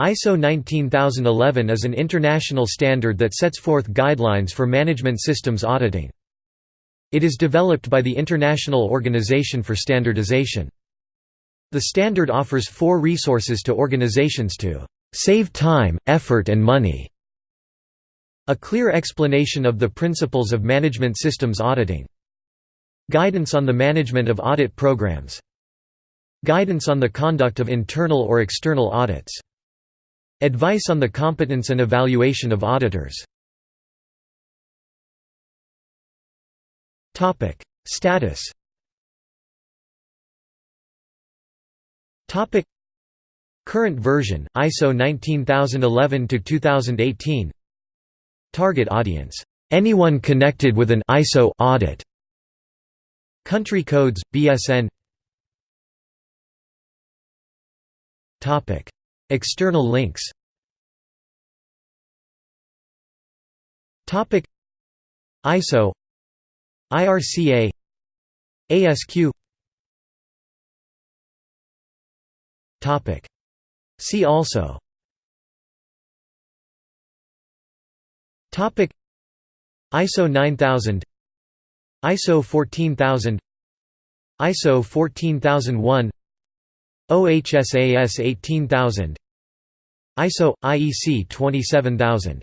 ISO 19011 is an international standard that sets forth guidelines for management systems auditing. It is developed by the International Organization for Standardization. The standard offers four resources to organizations to save time, effort and money. A clear explanation of the principles of management systems auditing. Guidance on the management of audit programs. Guidance on the conduct of internal or external audits. Advice on the competence and evaluation of auditors Status Current version, ISO 19011 to 2018. Target audience: anyone connected with an ISO audit. Country codes: BSN. External links. Topic. ISO IRCA ASQ Topic. See also. Topic. ISO 9000 ISO 14000 ISO 14001 OHSAS 18000 ISO IEC 27000